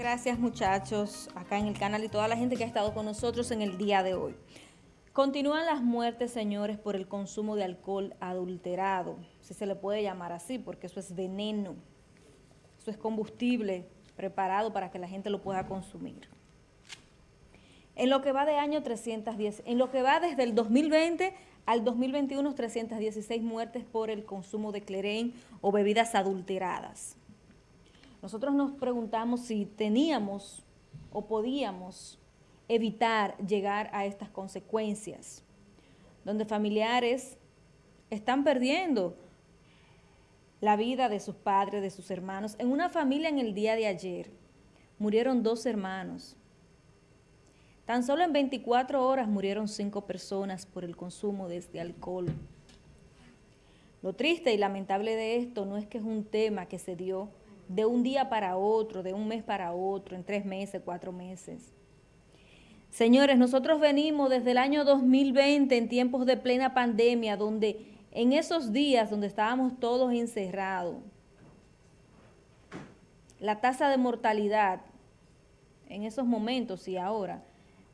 Gracias muchachos, acá en el canal y toda la gente que ha estado con nosotros en el día de hoy. Continúan las muertes, señores, por el consumo de alcohol adulterado, si se le puede llamar así, porque eso es veneno, eso es combustible preparado para que la gente lo pueda consumir. En lo que va de año 310, en lo que va desde el 2020 al 2021, 316 muertes por el consumo de clerén o bebidas adulteradas. Nosotros nos preguntamos si teníamos o podíamos evitar llegar a estas consecuencias, donde familiares están perdiendo la vida de sus padres, de sus hermanos. En una familia en el día de ayer murieron dos hermanos. Tan solo en 24 horas murieron cinco personas por el consumo de este alcohol. Lo triste y lamentable de esto no es que es un tema que se dio de un día para otro, de un mes para otro, en tres meses, cuatro meses. Señores, nosotros venimos desde el año 2020 en tiempos de plena pandemia, donde en esos días donde estábamos todos encerrados, la tasa de mortalidad en esos momentos y ahora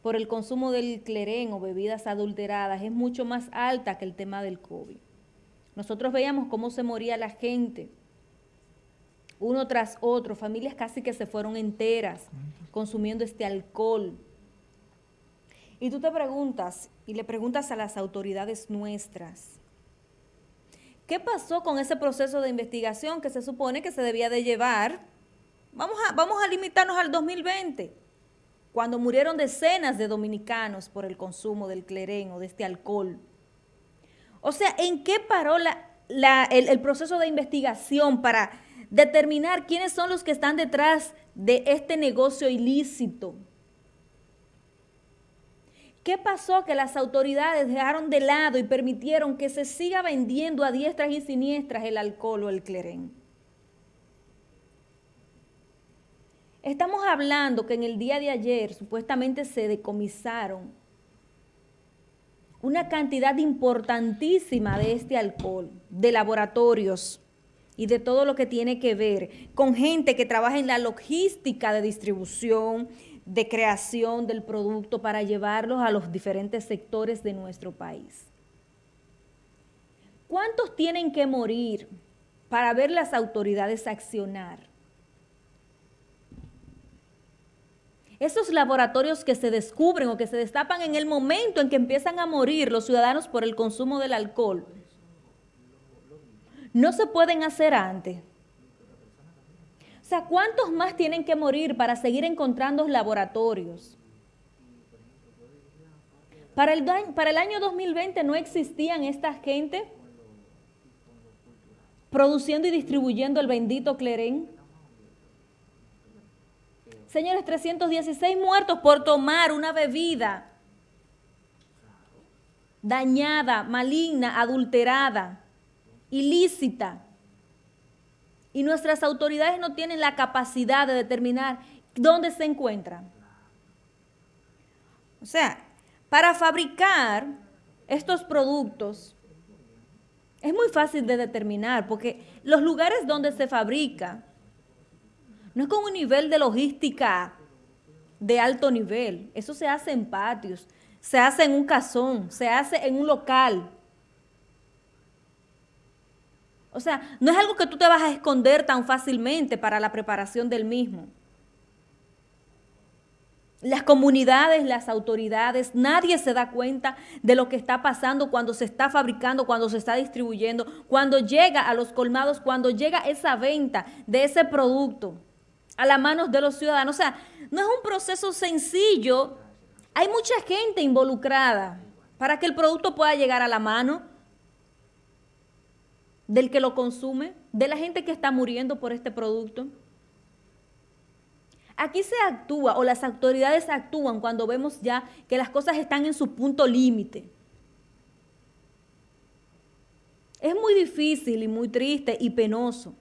por el consumo del clerén o bebidas adulteradas es mucho más alta que el tema del COVID. Nosotros veíamos cómo se moría la gente, uno tras otro, familias casi que se fueron enteras consumiendo este alcohol. Y tú te preguntas, y le preguntas a las autoridades nuestras, ¿qué pasó con ese proceso de investigación que se supone que se debía de llevar? Vamos a, vamos a limitarnos al 2020, cuando murieron decenas de dominicanos por el consumo del clerén o de este alcohol. O sea, ¿en qué paró el proceso de investigación para determinar quiénes son los que están detrás de este negocio ilícito. ¿Qué pasó que las autoridades dejaron de lado y permitieron que se siga vendiendo a diestras y siniestras el alcohol o el clerén? Estamos hablando que en el día de ayer supuestamente se decomisaron una cantidad importantísima de este alcohol de laboratorios y de todo lo que tiene que ver con gente que trabaja en la logística de distribución, de creación del producto para llevarlos a los diferentes sectores de nuestro país. ¿Cuántos tienen que morir para ver las autoridades accionar? Esos laboratorios que se descubren o que se destapan en el momento en que empiezan a morir los ciudadanos por el consumo del alcohol, no se pueden hacer antes. O sea, ¿cuántos más tienen que morir para seguir encontrando laboratorios? Para el, para el año 2020 no existían esta gente produciendo y distribuyendo el bendito clerén. Señores, 316 muertos por tomar una bebida dañada, maligna, adulterada ilícita. Y nuestras autoridades no tienen la capacidad de determinar dónde se encuentran. O sea, para fabricar estos productos es muy fácil de determinar porque los lugares donde se fabrica no es con un nivel de logística de alto nivel. Eso se hace en patios, se hace en un casón, se hace en un local. O sea, no es algo que tú te vas a esconder tan fácilmente para la preparación del mismo. Las comunidades, las autoridades, nadie se da cuenta de lo que está pasando cuando se está fabricando, cuando se está distribuyendo, cuando llega a los colmados, cuando llega esa venta de ese producto a las manos de los ciudadanos. O sea, no es un proceso sencillo. Hay mucha gente involucrada para que el producto pueda llegar a la mano del que lo consume, de la gente que está muriendo por este producto. Aquí se actúa o las autoridades actúan cuando vemos ya que las cosas están en su punto límite. Es muy difícil y muy triste y penoso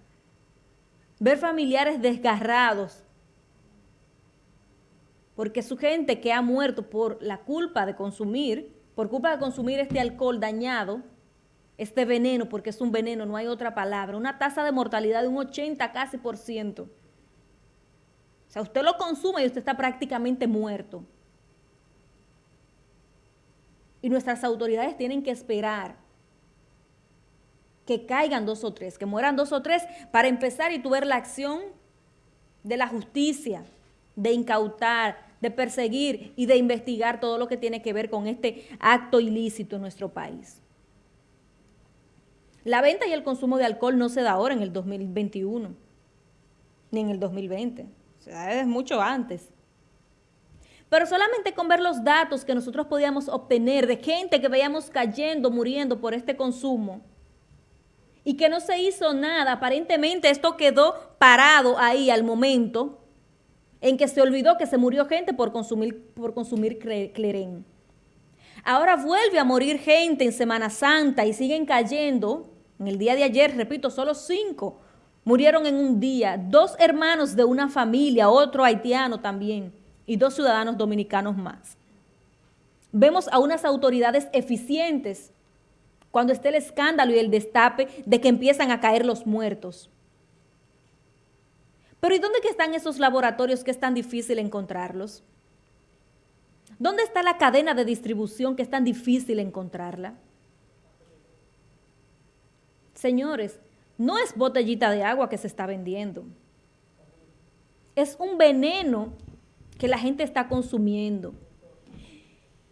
ver familiares desgarrados porque su gente que ha muerto por la culpa de consumir, por culpa de consumir este alcohol dañado, este veneno, porque es un veneno, no hay otra palabra, una tasa de mortalidad de un 80 casi por ciento. sea, usted lo consume y usted está prácticamente muerto. Y nuestras autoridades tienen que esperar que caigan dos o tres, que mueran dos o tres, para empezar y tu ver la acción de la justicia, de incautar, de perseguir y de investigar todo lo que tiene que ver con este acto ilícito en nuestro país. La venta y el consumo de alcohol no se da ahora en el 2021, ni en el 2020, se da desde mucho antes. Pero solamente con ver los datos que nosotros podíamos obtener de gente que veíamos cayendo, muriendo por este consumo, y que no se hizo nada, aparentemente esto quedó parado ahí al momento en que se olvidó que se murió gente por consumir, por consumir. Ahora vuelve a morir gente en Semana Santa y siguen cayendo. En el día de ayer, repito, solo cinco murieron en un día. Dos hermanos de una familia, otro haitiano también, y dos ciudadanos dominicanos más. Vemos a unas autoridades eficientes cuando esté el escándalo y el destape de que empiezan a caer los muertos. Pero ¿y dónde están esos laboratorios que es tan difícil encontrarlos? ¿Dónde está la cadena de distribución que es tan difícil encontrarla? Señores, no es botellita de agua que se está vendiendo. Es un veneno que la gente está consumiendo.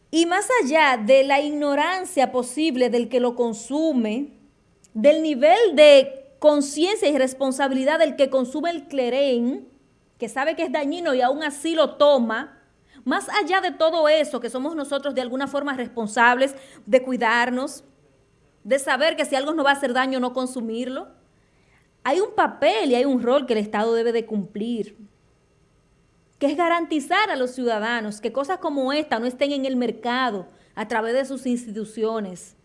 Y más allá de la ignorancia posible del que lo consume, del nivel de conciencia y responsabilidad del que consume el clerén, que sabe que es dañino y aún así lo toma, más allá de todo eso, que somos nosotros de alguna forma responsables de cuidarnos, de saber que si algo nos va a hacer daño no consumirlo, hay un papel y hay un rol que el Estado debe de cumplir que es garantizar a los ciudadanos que cosas como esta no estén en el mercado a través de sus instituciones,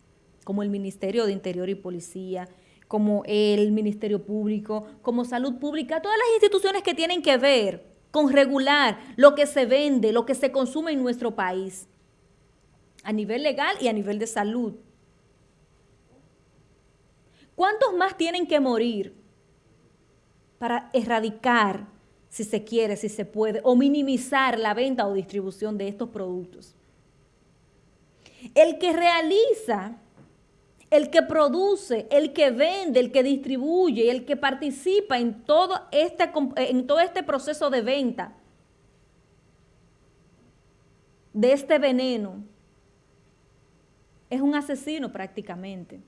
como el Ministerio de Interior y Policía, como el Ministerio Público, como Salud Pública, todas las instituciones que tienen que ver con regular lo que se vende, lo que se consume en nuestro país, a nivel legal y a nivel de salud. ¿Cuántos más tienen que morir para erradicar si se quiere, si se puede, o minimizar la venta o distribución de estos productos. El que realiza, el que produce, el que vende, el que distribuye, el que participa en todo este, en todo este proceso de venta de este veneno, es un asesino prácticamente.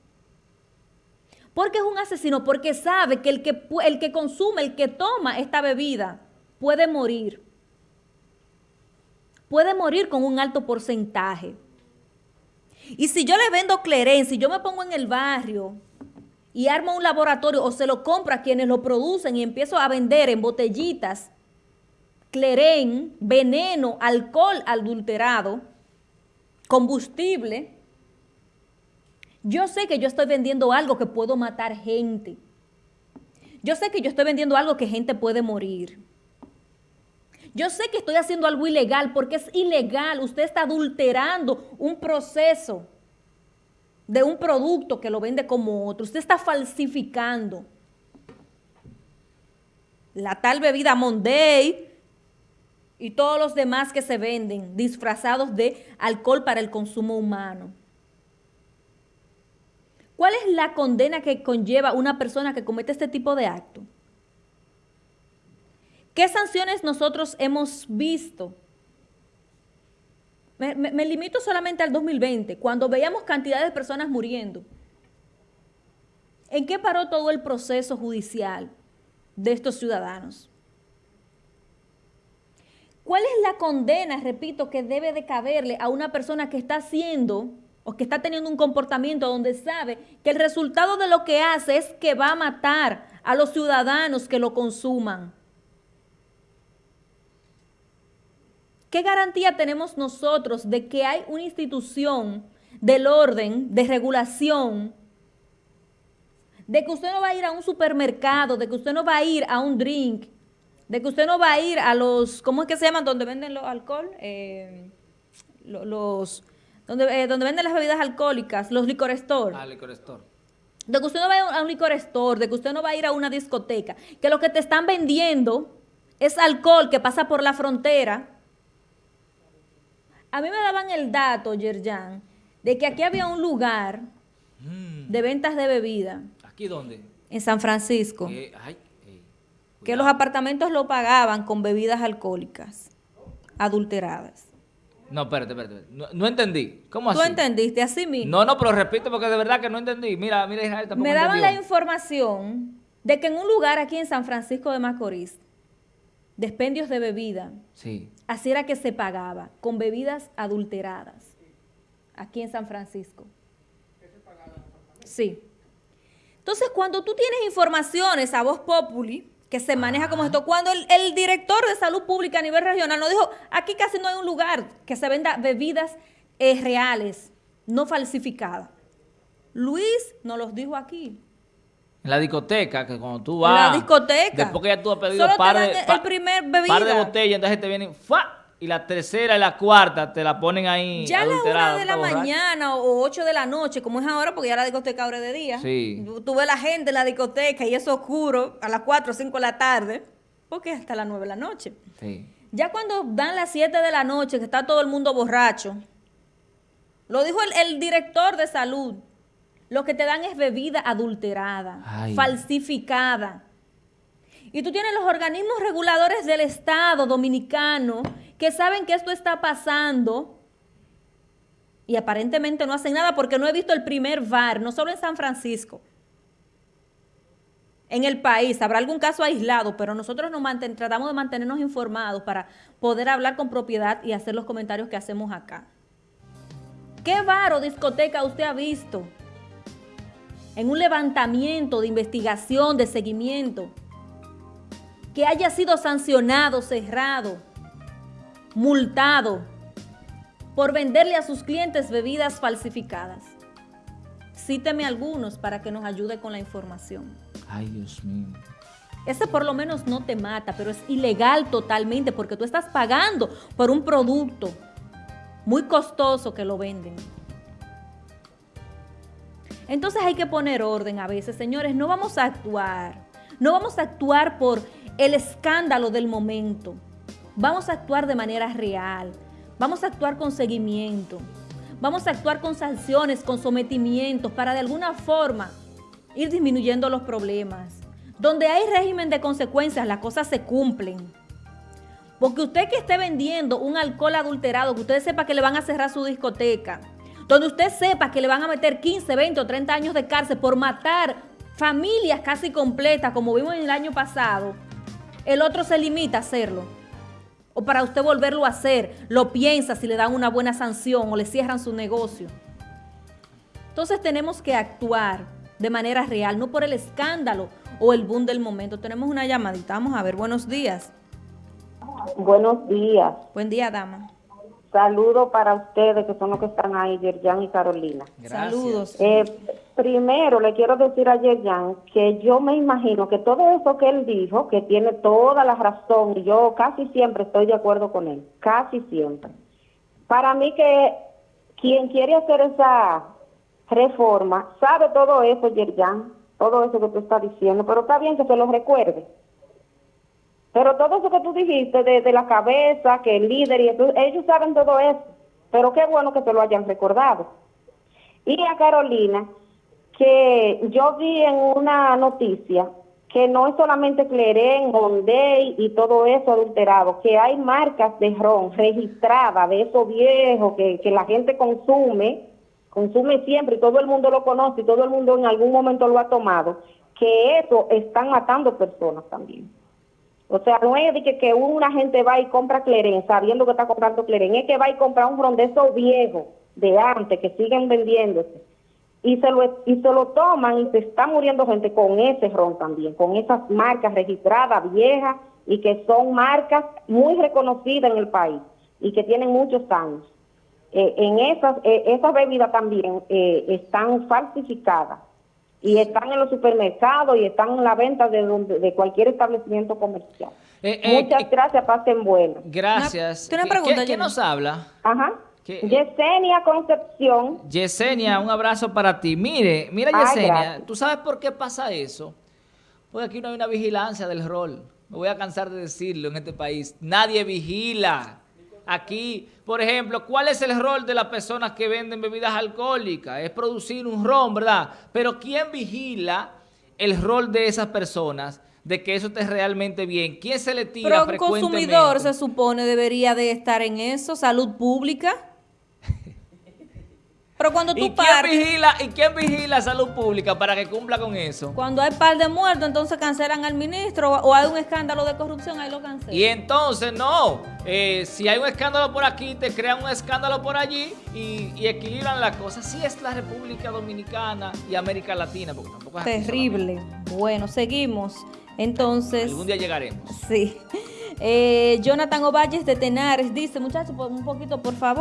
¿Por qué es un asesino? Porque sabe que el que, el que consume, el que toma esta bebida, puede morir. Puede morir con un alto porcentaje. Y si yo le vendo Cleren, si yo me pongo en el barrio y armo un laboratorio o se lo compro a quienes lo producen y empiezo a vender en botellitas Cleren, veneno, alcohol adulterado, combustible, yo sé que yo estoy vendiendo algo que puedo matar gente. Yo sé que yo estoy vendiendo algo que gente puede morir. Yo sé que estoy haciendo algo ilegal porque es ilegal. Usted está adulterando un proceso de un producto que lo vende como otro. Usted está falsificando la tal bebida Monday y todos los demás que se venden disfrazados de alcohol para el consumo humano. ¿Cuál es la condena que conlleva una persona que comete este tipo de acto? ¿Qué sanciones nosotros hemos visto? Me, me, limito solamente al 2020, cuando veíamos cantidad de personas muriendo. ¿En qué paró todo el proceso judicial de estos ciudadanos? ¿Cuál es la condena, repito, que debe de caberle a una persona que está haciendo o que está teniendo un comportamiento donde sabe que el resultado de lo que hace es que va a matar a los ciudadanos que lo consuman. ¿Qué garantía tenemos nosotros de que hay una institución del orden, de regulación, de que usted no va a ir a un supermercado, de que usted no va a ir a un drink, de que usted no va a ir a los, ¿cómo es que se llaman? Donde venden los alcohol, eh, los donde, eh, donde venden las bebidas alcohólicas, los licor store. Ah, licor store. De que usted no va a un licor store, de que usted no va a ir a una discoteca, que lo que te están vendiendo es alcohol que pasa por la frontera. A mí me daban el dato, Yerjan, de que aquí había un lugar mm. de ventas de bebida. ¿Aquí dónde? En San Francisco. que los apartamentos lo pagaban con bebidas alcohólicas adulteradas. No, espérate, espérate. No, entendí. ¿Cómo así? ¿Tú entendiste así mismo? No, no, pero repito porque de verdad que no entendí. Mira, mira, Israel tampoco Me daban la información de que en un lugar aquí en San Francisco de Macorís, despendios de bebida, sí. así era que se pagaba, con bebidas adulteradas, aquí en San Francisco. Sí. Entonces, cuando tú tienes informaciones a voz populi, que se maneja como esto. Cuando el, director de salud pública a nivel regional nos dijo, aquí casi no hay un lugar que se venda bebidas eh, reales, no falsificadas. Luis nos los dijo aquí. En la discoteca, que cuando tú vas... En la discoteca. Después que ya tú has pedido par de, el primer bebida. par de botellas, entonces te vienen... ¡fua! Y la tercera y la cuarta te la ponen ahí Ya a la una de la mañana o ocho de la noche, como es ahora, porque ya la discoteca abre de día. Sí. Tú ves la gente en la discoteca y es oscuro a las cuatro o cinco de la tarde, porque es hasta las nueve de la noche. Sí. Ya cuando dan las siete de la noche, que está todo el mundo borracho, lo dijo el, director de salud, lo que te dan es bebida adulterada, falsificada. Y tú tienes los organismos reguladores del Estado dominicano que saben que esto está pasando y aparentemente no hacen nada porque no he visto el primer VAR, no solo en San Francisco, en el país. Habrá algún caso aislado, pero nosotros nos tratamos de mantenernos informados para poder hablar con propiedad y hacer los comentarios que hacemos acá. ¿Qué bar o discoteca usted ha visto en un levantamiento de investigación, de seguimiento, que haya sido sancionado, cerrado? Multado por venderle a sus clientes bebidas falsificadas. Cíteme algunos para que nos ayude con la información. Ay, Dios mío. Ese por lo menos no te mata, pero es ilegal totalmente porque tú estás pagando por un producto muy costoso que lo venden. Entonces hay que poner orden a veces, señores, no vamos a actuar, no vamos a actuar por el escándalo del momento. Vamos a actuar de manera real, vamos a actuar con seguimiento, vamos a actuar con sanciones, con sometimientos, para de alguna forma ir disminuyendo los problemas. Donde hay régimen de consecuencias, las cosas se cumplen. Porque usted que esté vendiendo un alcohol adulterado, que usted sepa que le van a cerrar su discoteca, donde usted sepa que le van a meter 15, 20 o 30 años de cárcel por matar familias casi completas, como vimos en el año pasado, el otro se limita a hacerlo o para usted volverlo a hacer, lo piensa si le dan una buena sanción o le cierran su negocio. Entonces tenemos que actuar de manera real, no por el escándalo o el boom del momento. Tenemos una llamadita, vamos a ver, buenos días. Buenos días. Buen día, dama. Saludos para ustedes que son los que están ahí, Yerjan y Carolina. Saludos. Eh, primero le quiero decir a Yerjan que yo me imagino que todo eso que él dijo, que tiene toda la razón, y yo casi siempre estoy de acuerdo con él, casi siempre. Para mí que quien quiere hacer esa reforma sabe todo eso, Yerjan, todo eso que tú estás diciendo, pero está bien que se lo recuerde pero todo eso que tú dijiste de, la cabeza, que el líder y eso, ellos saben todo eso. Pero qué bueno que te lo hayan recordado. Y a Carolina, que yo vi en una noticia que no es solamente Cleren, Monday y todo eso adulterado, que hay marcas de ron registradas de eso viejo que, que la gente consume, consume siempre y todo el mundo lo conoce y todo el mundo en algún momento lo ha tomado, que eso están matando personas también. O sea, no es de que, una gente va y compra Cleren sabiendo que está comprando Cleren, es que va y compra un ron de esos viejos de antes que siguen vendiéndose y se lo y se lo toman y se está muriendo gente con ese ron también, con esas marcas registradas viejas y que son marcas muy reconocidas en el país y que tienen muchos años. Eh, en esas eh, esas bebidas también eh, están falsificadas y están en los supermercados y están en la venta de, de cualquier establecimiento comercial. Eh, eh, Muchas gracias, pasen buenas. Gracias. ¿Quién nos habla? Ajá. Yesenia Concepción. Yesenia, un abrazo para ti. Mire, mira Yesenia, ¿tú sabes por qué pasa eso? Porque aquí no hay una vigilancia del rol. me voy a cansar de decirlo en este país, nadie vigila. Aquí, por ejemplo, ¿cuál es el rol de las personas que venden bebidas alcohólicas? Es producir un ron, ¿verdad? Pero ¿quién vigila el rol de esas personas de que eso esté realmente bien? ¿Quién se le tira Pero un consumidor se supone debería de estar en eso, salud pública. Pero cuando ¿Y tú quién, partes, vigila, ¿Y quién vigila salud pública para que cumpla con eso? cuando hay par de muertos, entonces cancelan al ministro o, hay un escándalo de corrupción, ahí lo cancelan. Y entonces, no, eh, si hay un escándalo por aquí, te crean un escándalo por allí y, y equilibran la cosa. Así es la República Dominicana y América Latina, porque tampoco es Terrible. Bueno, seguimos. Entonces. Algún día llegaremos. sí. Eh, Jonathan Ovalles de Tenares dice, muchachos, un poquito, por favor.